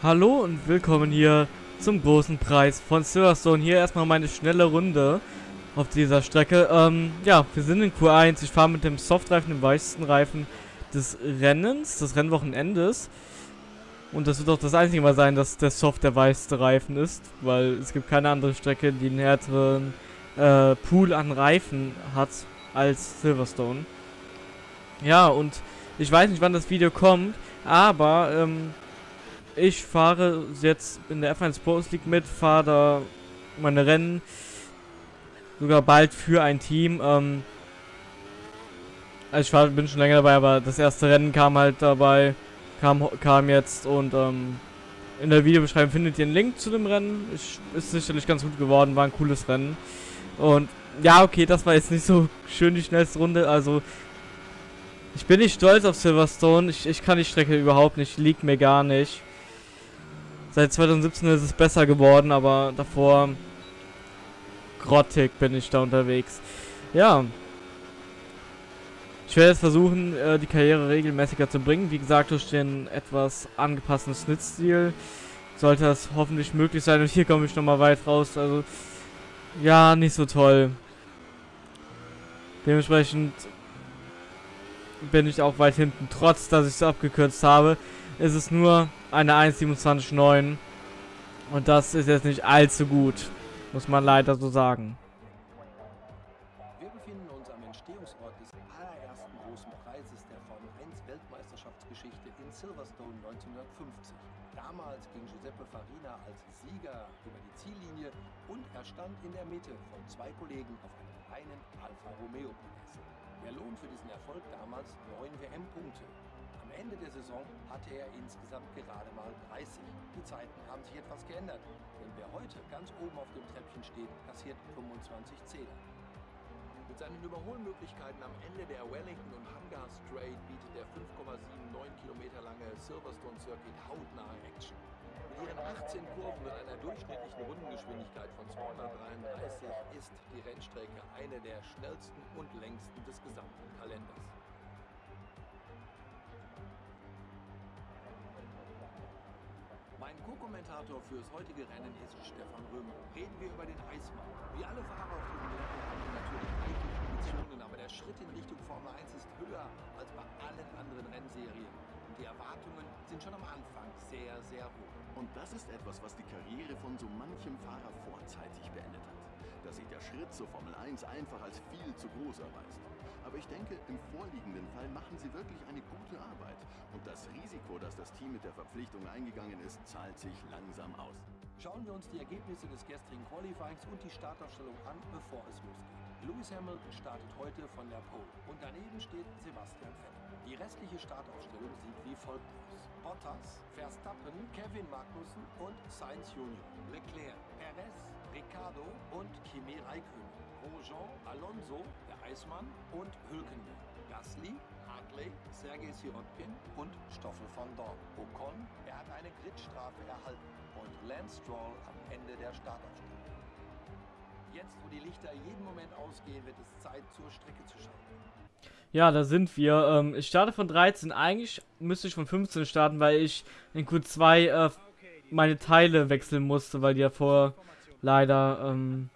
Hallo und willkommen hier zum großen Preis von Silverstone. Hier erstmal meine schnelle Runde auf dieser Strecke. Ähm, ja, wir sind in Q1. Ich fahre mit dem Softreifen, dem weichsten Reifen des Rennens, des Rennwochenendes. Und das wird auch das einzige Mal sein, dass der Soft der weichste Reifen ist, weil es gibt keine andere Strecke, die einen härteren äh, Pool an Reifen hat als Silverstone. Ja, und ich weiß nicht, wann das Video kommt, aber ähm, ich fahre jetzt in der F1 Sports League mit, fahre da meine Rennen sogar bald für ein Team. Ähm, also ich fahr, bin schon länger dabei, aber das erste Rennen kam halt dabei, kam, kam jetzt und ähm, in der Videobeschreibung findet ihr einen Link zu dem Rennen. Ich, ist sicherlich ganz gut geworden, war ein cooles Rennen. Und ja, okay, das war jetzt nicht so schön die schnellste Runde, also ich bin nicht stolz auf Silverstone, ich, ich kann die Strecke überhaupt nicht, liegt mir gar nicht. Seit 2017 ist es besser geworden, aber davor grottig bin ich da unterwegs. Ja. Ich werde jetzt versuchen, äh, die Karriere regelmäßiger zu bringen. Wie gesagt, durch den etwas angepassten Schnittstil sollte das hoffentlich möglich sein. Und hier komme ich nochmal weit raus. Also, ja, nicht so toll. Dementsprechend bin ich auch weit hinten, trotz dass ich es abgekürzt habe ist es nur eine 1.27.9. Und das ist jetzt nicht allzu gut. Muss man leider so sagen. Wir befinden uns am Entstehungsort des allerersten großen Preises der Formel 1 Weltmeisterschaftsgeschichte in Silverstone 1950. Damals ging Giuseppe Farina als Sieger über die Ziellinie und er stand in der Mitte von zwei Kollegen auf einem reinen Alfa Romeo Podest. Der Lohn für diesen Erfolg damals 9 WM-Punkte. Ende der Saison hatte er insgesamt gerade mal 30. Die Zeiten haben sich etwas geändert, denn wer heute ganz oben auf dem Treppchen steht, kassiert 25 Zähler. Mit seinen Überholmöglichkeiten am Ende der Wellington und Hangar Straight bietet der 5,79 Kilometer lange Silverstone Circuit hautnahe Action. Mit ihren 18 Kurven und einer durchschnittlichen Rundengeschwindigkeit von 233 ist die Rennstrecke eine der schnellsten und längsten des gesamten Kalenders. Mein Co-Kommentator fürs heutige Rennen ist Stefan Römer. Reden wir über den Eismann. Wie alle Fahrer auf diesem Rennen haben wir natürlich eigene Ambitionen, aber der Schritt in Richtung Formel 1 ist höher als bei allen anderen Rennserien. Und die Erwartungen sind schon am Anfang sehr, sehr hoch. Und das ist etwas, was die Karriere von so manchem Fahrer vorzeitig beendet hat. Dass sich der Schritt zur Formel 1 einfach als viel zu groß erweist. Aber ich denke, im vorliegenden Fall machen sie wirklich eine gute Arbeit. Und das Risiko, das das Team mit der Verpflichtung eingegangen ist, zahlt sich langsam aus. Schauen wir uns die Ergebnisse des gestrigen Qualifyings und die Startaufstellung an, bevor es losgeht. Lewis Hamilton startet heute von der Pole und daneben steht Sebastian Vettel. Die restliche Startaufstellung sieht wie folgt aus. Bottas, Verstappen, Kevin Magnussen und Sainz Junior. Leclerc, Perez, Ricardo und Kimi Räikkönen. Grosjean, Alonso, Eismann und Hülkenberg. Gasly, Hartley, Sergei Sirotkin und Stoffel von Dorn. Ocon, er hat eine Gridstrafe erhalten. Und Lance Stroll am Ende der Startaufstellung. Jetzt, wo die Lichter jeden Moment ausgehen, wird es Zeit, zur Strecke zu schauen. Ja, da sind wir. Ähm, ich starte von 13. Eigentlich müsste ich von 15 starten, weil ich in Q2 äh, meine Teile wechseln musste, weil die ja vorher leider ähm,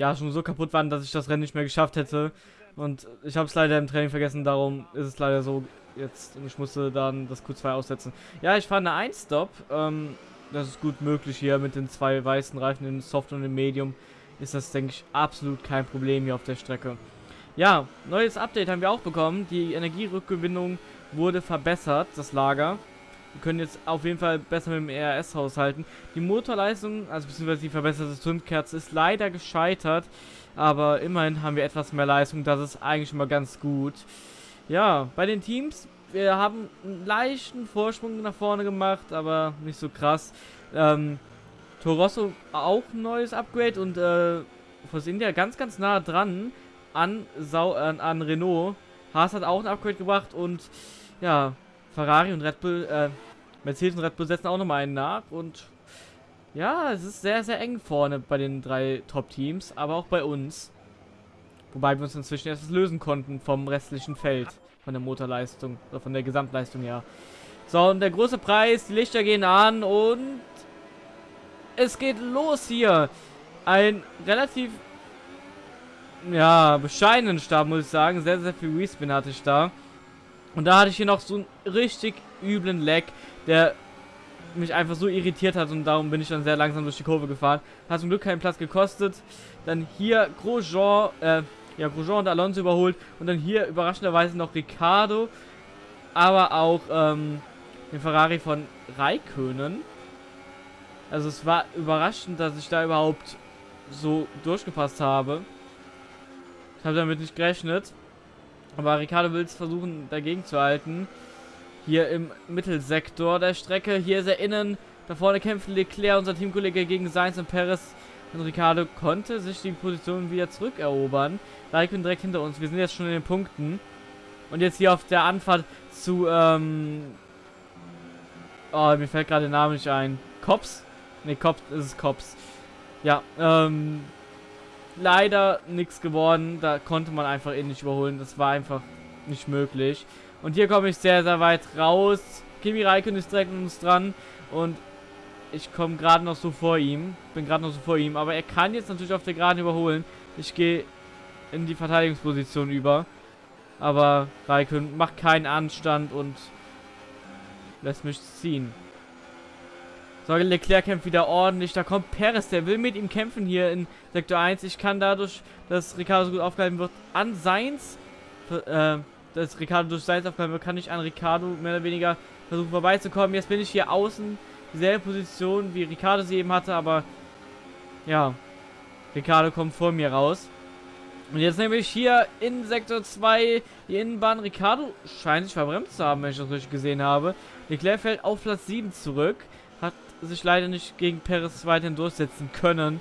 ja schon so kaputt waren, dass ich das Rennen nicht mehr geschafft hätte. Und ich habe es leider im Training vergessen, darum ist es leider so jetzt. Und ich musste dann das Q2 aussetzen. Ja, ich fahre eine 1-Stop. Ähm, das ist gut möglich hier mit den zwei weißen Reifen, im Soft und im Medium. Ist das, denke ich, absolut kein Problem hier auf der Strecke. Ja, neues Update haben wir auch bekommen. Die Energierückgewinnung wurde verbessert, das Lager. Wir können jetzt auf jeden Fall besser mit dem ERS haushalten. Die Motorleistung, also beziehungsweise die verbesserte Zündkerze, ist leider gescheitert. Aber immerhin haben wir etwas mehr Leistung. Das ist eigentlich immer ganz gut. Ja, bei den Teams, wir haben einen leichten Vorsprung nach vorne gemacht, aber nicht so krass. Ähm, Torosso auch ein neues Upgrade und äh, Force India ganz, ganz nah dran an, Sau äh, an Renault. Haas hat auch ein Upgrade gebracht und ja, Ferrari und Red Bull, äh, Mercedes und Red Bull setzen auch nochmal einen nach und ja, es ist sehr, sehr eng vorne bei den drei Top-Teams, aber auch bei uns. Wobei wir uns inzwischen erst lösen konnten vom restlichen Feld, von der Motorleistung, oder von der Gesamtleistung her. So, und der große Preis, die Lichter gehen an und es geht los hier. Ein relativ, ja, bescheidenen Start, muss ich sagen. Sehr, sehr viel Respin hatte ich da. Und da hatte ich hier noch so einen richtig üblen Lag, der mich einfach so irritiert hat und darum bin ich dann sehr langsam durch die Kurve gefahren. Hat zum Glück keinen Platz gekostet. Dann hier Grosjean, äh, ja, Grosjean und Alonso überholt und dann hier überraschenderweise noch Ricardo, aber auch ähm, den Ferrari von Raikönen. Also es war überraschend, dass ich da überhaupt so durchgepasst habe. Ich habe damit nicht gerechnet. Aber Ricardo will es versuchen dagegen zu halten. Hier im Mittelsektor der Strecke. Hier ist er innen. Da vorne kämpfen Leclerc, unser Teamkollege, gegen Sainz und Perez. Und Ricardo konnte sich die Position wieder zurückerobern. Raikkonen direkt hinter uns. Wir sind jetzt schon in den Punkten. Und jetzt hier auf der Anfahrt zu, ähm... Oh, mir fällt gerade der Name nicht ein. Cops? Ne, Cops, ist es Cops. Ja, ähm... Leider nichts geworden. Da konnte man einfach eh nicht überholen. Das war einfach nicht möglich. Und hier komme ich sehr, sehr weit raus. Kimi Raikkonen ist direkt an uns dran. Und ich komme gerade noch so vor ihm. Bin gerade noch so vor ihm. Aber er kann jetzt natürlich auf der Geraden überholen. Ich gehe in die Verteidigungsposition über. Aber Raikön macht keinen Anstand und lässt mich ziehen. So, Leclerc kämpft wieder ordentlich. Da kommt Perez, der will mit ihm kämpfen hier in Sektor 1. Ich kann dadurch, dass Ricardo so gut aufgehalten wird, an Seins, äh, dass Ricardo durch Seins aufgehalten wird, kann ich an Ricardo mehr oder weniger versuchen vorbeizukommen. Jetzt bin ich hier außen, dieselbe Position wie Ricardo sie eben hatte, aber ja, Ricardo kommt vor mir raus. Und jetzt nehme ich hier in Sektor 2 die Innenbahn. Ricardo scheint sich verbremst zu haben, wenn ich das richtig gesehen habe. Leclerc fällt auf Platz 7 zurück. Hat sich leider nicht gegen Perez weiterhin durchsetzen können.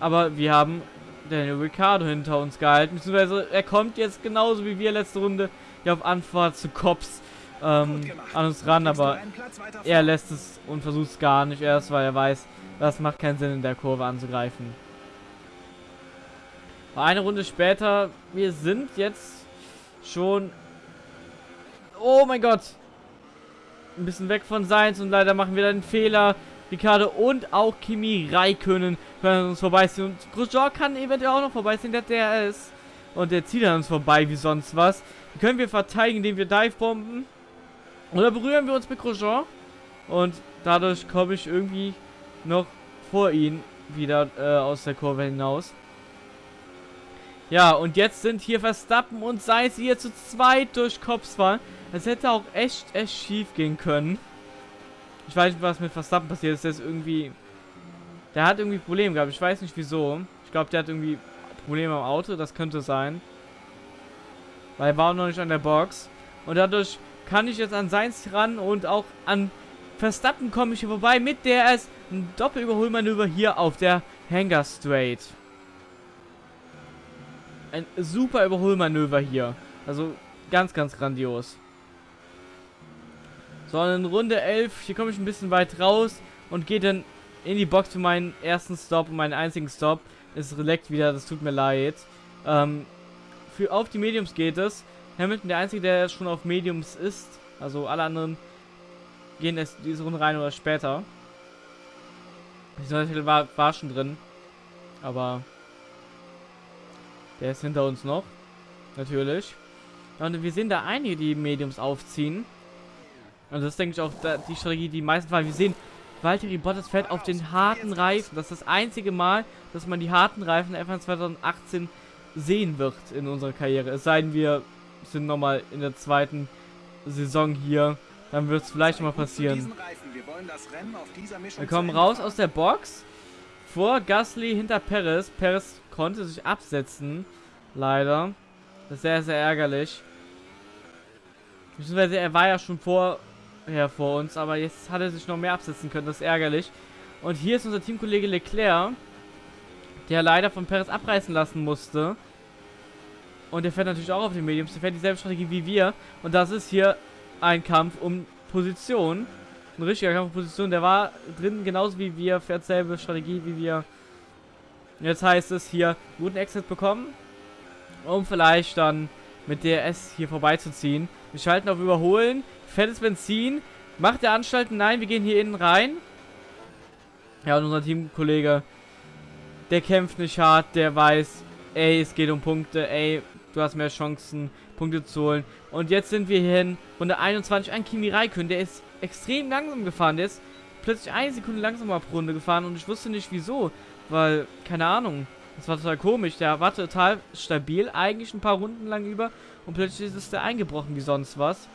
Aber wir haben Daniel Ricciardo hinter uns gehalten. Beziehungsweise er kommt jetzt genauso wie wir letzte Runde ja auf Anfahrt zu Cops ähm, an uns ran. Aber er lässt es und versucht es gar nicht erst, weil er weiß, das macht keinen Sinn in der Kurve anzugreifen. Eine Runde später, wir sind jetzt schon... Oh mein Gott! Ein bisschen weg von Seins und leider machen wir dann einen Fehler. Ricardo und auch Kimi Raikönen können uns vorbeiziehen. Und Grosjean kann eventuell auch noch vorbeiziehen, der der ist. Und der zieht an uns vorbei wie sonst was. Die können wir verteidigen, indem wir Dive-Bomben. Oder berühren wir uns mit Grosjean. Und dadurch komme ich irgendwie noch vor ihn wieder äh, aus der Kurve hinaus. Ja, und jetzt sind hier Verstappen und Sainz hier zu zweit durch Cops fahren. Das hätte auch echt, echt schief gehen können. Ich weiß nicht, was mit Verstappen passiert ist. Der ist irgendwie... Der hat irgendwie Probleme gehabt. Ich weiß nicht, wieso. Ich glaube, der hat irgendwie Probleme am Auto. Das könnte sein. Weil er war noch nicht an der Box. Und dadurch kann ich jetzt an Sainz ran und auch an Verstappen komme ich hier vorbei mit der es ein Doppelüberholmanöver hier auf der Hangar Straight. Ein super Überholmanöver hier. Also ganz, ganz grandios. So, in Runde 11, hier komme ich ein bisschen weit raus und gehe dann in die Box für meinen ersten Stop und meinen einzigen Stop. Es leckt wieder, das tut mir leid. Ähm, für auf die Mediums geht es. Hamilton der einzige, der schon auf Mediums ist. Also alle anderen gehen erst diese Runde rein oder später. Ich war, war schon drin. Aber der ist hinter uns noch. Natürlich. Und wir sehen da einige, die Mediums aufziehen. Und das ist, denke ich, auch die Strategie, die meisten fahren. Wir sehen, Valtteri Bottas fährt auf den harten Reifen. Das ist das einzige Mal, dass man die harten Reifen der F1 2018 sehen wird in unserer Karriere. Es sei denn, wir sind nochmal in der zweiten Saison hier. Dann wird es vielleicht mal passieren. Wir kommen raus aus der Box. Vor Gasly hinter Perez. Perez konnte sich absetzen. Leider. Das ist sehr, sehr ärgerlich. Beziehungsweise er war ja schon vorher vor uns, aber jetzt hat er sich noch mehr absetzen können. Das ist ärgerlich. Und hier ist unser Teamkollege Leclerc, der leider von Perez abreißen lassen musste. Und der fährt natürlich auch auf den Mediums. Der fährt dieselbe Strategie wie wir. Und das ist hier ein Kampf um Position. Ein richtiger Kampf um Position. Der war drin genauso wie wir. Fährt dieselbe Strategie wie wir. Jetzt heißt es hier, guten Exit bekommen, um vielleicht dann mit DRS hier vorbeizuziehen. Wir schalten auf Überholen, fettes Benzin, Macht der Anstalten? Nein, wir gehen hier innen rein. Ja, und unser Teamkollege, der kämpft nicht hart, der weiß, ey, es geht um Punkte, ey, du hast mehr Chancen, Punkte zu holen. Und jetzt sind wir hier in Runde 21. Ein Kimi Raikön, der ist extrem langsam gefahren. Der ist plötzlich eine Sekunde langsamer pro Runde gefahren und ich wusste nicht wieso. Weil, keine Ahnung, das war total komisch. Der war total stabil, eigentlich ein paar Runden lang über. Und plötzlich ist der eingebrochen wie sonst was.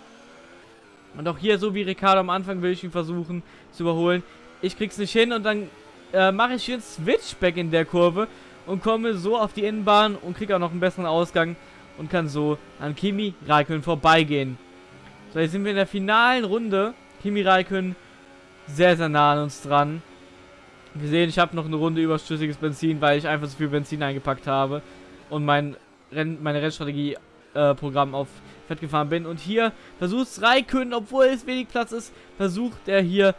Und auch hier, so wie Ricardo am Anfang, will ich ihn versuchen zu überholen. Ich krieg's nicht hin und dann äh, mache ich einen Switchback in der Kurve und komme so auf die Innenbahn und kriege auch noch einen besseren Ausgang und kann so an Kimi Raikön vorbeigehen. So, jetzt sind wir in der finalen Runde. Kimi Raikön sehr, sehr nah an uns dran. Wir sehen, ich habe noch eine Runde überschüssiges Benzin, weil ich einfach so viel Benzin eingepackt habe und mein Renn, meine Rennstrategie-Programm äh, auf Fett gefahren bin. Und hier versucht Raikön, obwohl es wenig Platz ist, versucht er hier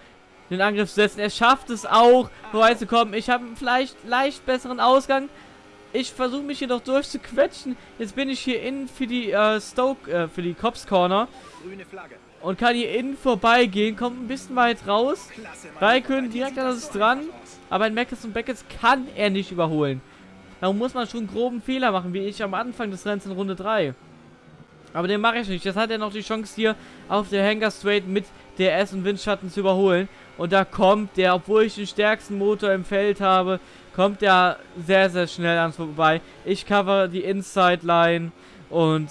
den Angriff zu setzen. Er schafft es auch, vorbeizukommen. Ich habe vielleicht leicht besseren Ausgang. Ich versuche mich hier doch durchzuquetschen. Jetzt bin ich hier innen für die äh, Stoke, äh, für die Cops Corner. Und kann hier innen vorbeigehen. Kommt ein bisschen weit raus. Raikön direkt an uns dran. Aber ein Meckes und Beckets kann er nicht überholen. Darum muss man schon einen groben Fehler machen, wie ich am Anfang des Rennens in Runde 3. Aber den mache ich nicht. Jetzt hat er noch die Chance hier auf der Hangar Straight mit DRS und Windschatten zu überholen. Und da kommt der, obwohl ich den stärksten Motor im Feld habe, kommt der sehr, sehr schnell an vorbei. Ich cover die Inside Line und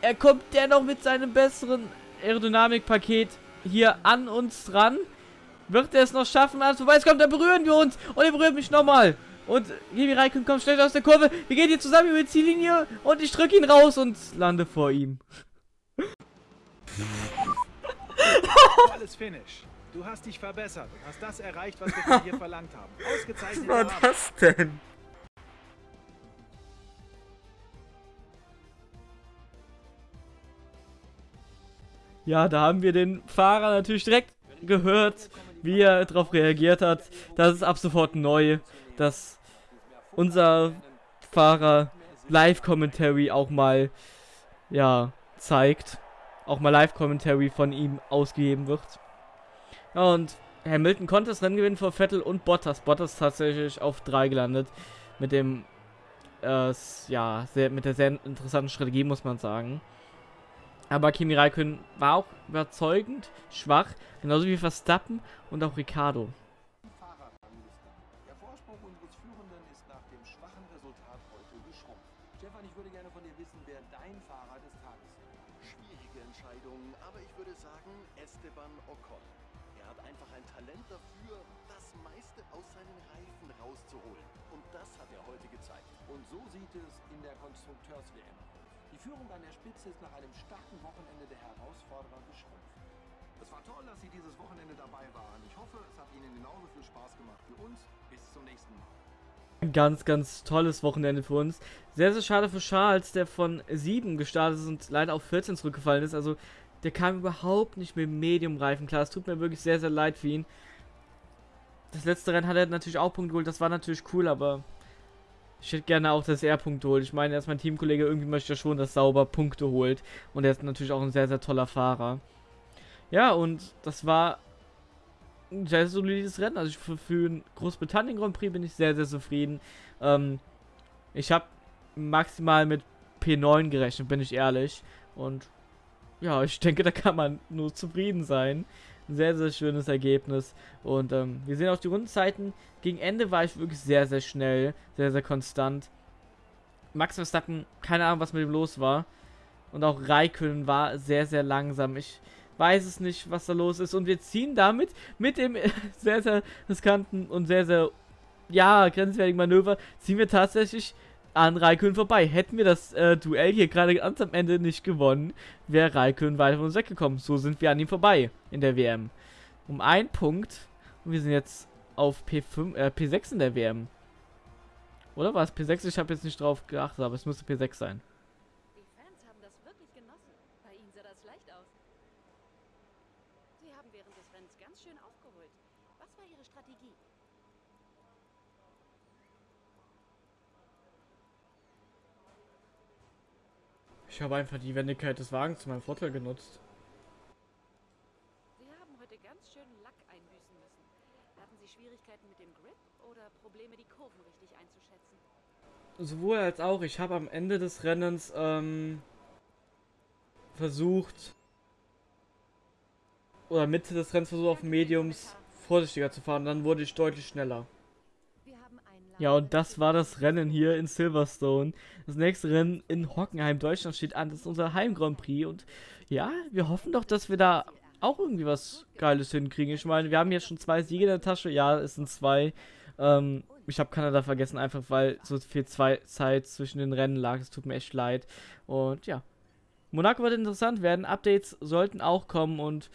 er kommt dennoch mit seinem besseren Aerodynamikpaket hier an uns dran. Wird er es noch schaffen, an vorbei? Es kommt, da berühren wir uns und er berührt mich nochmal. Und Gibi Raikön kommt schnell aus der Kurve. Wir gehen hier zusammen über die Ziellinie und ich drücke ihn raus und lande vor ihm. Alles Finish. Du hast dich verbessert und hast das erreicht, was wir von dir verlangt haben. Ausgezeichnet. Was war das denn? Ja, da haben wir den Fahrer natürlich direkt gehört, wie er darauf reagiert hat. Das ist ab sofort neu, dass unser Fahrer Live-Commentary auch mal, ja, zeigt. Auch mal Live-Commentary von ihm ausgegeben wird. Und Hamilton konnte das Rennen gewinnen vor Vettel und Bottas. Bottas tatsächlich auf 3 gelandet. Mit dem, äh, ja, sehr, mit der sehr interessanten Strategie, muss man sagen. Aber Kimi Raikön war auch überzeugend schwach, genauso wie Verstappen und auch Ricardo. Führung an der Spitze ist nach einem starken Wochenende der Herausforderer geschrumpft. Es war toll, dass Sie dieses Wochenende dabei waren. Ich hoffe, es hat Ihnen genauso viel Spaß gemacht wie uns. Bis zum nächsten Mal. Ganz, ganz tolles Wochenende für uns. Sehr, sehr schade für Charles, der von 7 gestartet ist und leider auf 14 zurückgefallen ist. Also, der kam überhaupt nicht mit Medium-Reifen klar. Es tut mir wirklich sehr, sehr leid für ihn. Das letzte Rennen hat er natürlich auch Punkt geholt. Das war natürlich cool, aber ich hätte gerne auch, dass er Punkte holt. Ich meine, er ist mein Teamkollege, irgendwie möchte er schon, dass Sauber Punkte holt. Und er ist natürlich auch ein sehr, sehr toller Fahrer. Ja, und das war ein sehr solides Rennen. Also für, für einen Großbritannien Grand Prix bin ich sehr, sehr zufrieden. Ähm, ich habe maximal mit P9 gerechnet, bin ich ehrlich. Und ja, ich denke, da kann man nur zufrieden sein. Ein sehr, sehr schönes Ergebnis. Und ähm, wir sehen auch die Rundenzeiten. Gegen Ende war ich wirklich sehr, sehr schnell. Sehr, sehr konstant. Max Verstappen, keine Ahnung, was mit ihm los war. Und auch Raikön war sehr, sehr langsam. Ich weiß es nicht, was da los ist. Und wir ziehen damit mit dem sehr, sehr riskanten und sehr, sehr, ja, grenzwertigen Manöver, ziehen wir tatsächlich an Raikön vorbei. Hätten wir das äh, Duell hier gerade ganz am Ende nicht gewonnen, wäre Raikön weiter von uns weggekommen. So sind wir an ihm vorbei in der WM. Um einen Punkt. Und wir sind jetzt auf P5, äh, P6 in der WM. Oder war es P6? Ich habe jetzt nicht drauf geachtet, aber es müsste P6 sein. Die Fans haben das wirklich genossen. Bei ihnen sah das leicht aus. Sie haben während des Rennens ganz schön aufgeholt. Was war Ihre Strategie? Ich habe einfach die Wendigkeit des Wagens zu meinem Vorteil genutzt. einbüßen müssen. Hatten Sie Schwierigkeiten mit dem Grip oder Probleme, die Kurven richtig einzuschätzen? Sowohl als auch. Ich habe am Ende des Rennens ähm, versucht, oder Mitte des Rennens versucht auf Mediums vorsichtiger zu fahren. Dann wurde ich deutlich schneller. Ja, und das war das Rennen hier in Silverstone. Das nächste Rennen in Hockenheim, Deutschland steht an. Das ist unser Heim Grand Prix. Und ja, wir hoffen doch, dass wir da auch irgendwie was Geiles hinkriegen. Ich meine, wir haben jetzt schon zwei Siege in der Tasche. Ja, es sind zwei. Ähm, ich habe Kanada vergessen, einfach weil so viel Zeit zwischen den Rennen lag. Es tut mir echt leid. Und ja, Monaco wird interessant werden. Updates sollten auch kommen und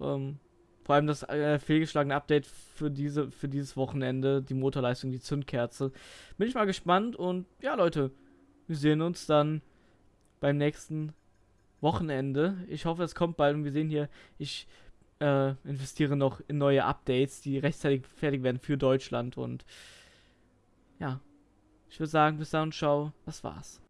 ähm, vor allem das äh, fehlgeschlagene Update für diese für dieses Wochenende, die Motorleistung, die Zündkerze. Bin ich mal gespannt und ja, Leute, wir sehen uns dann beim nächsten Wochenende. Ich hoffe, es kommt bald und wir sehen hier, ich äh, investiere noch in neue Updates, die rechtzeitig fertig werden für Deutschland und ja, ich würde sagen, bis dann, ciao, das war's.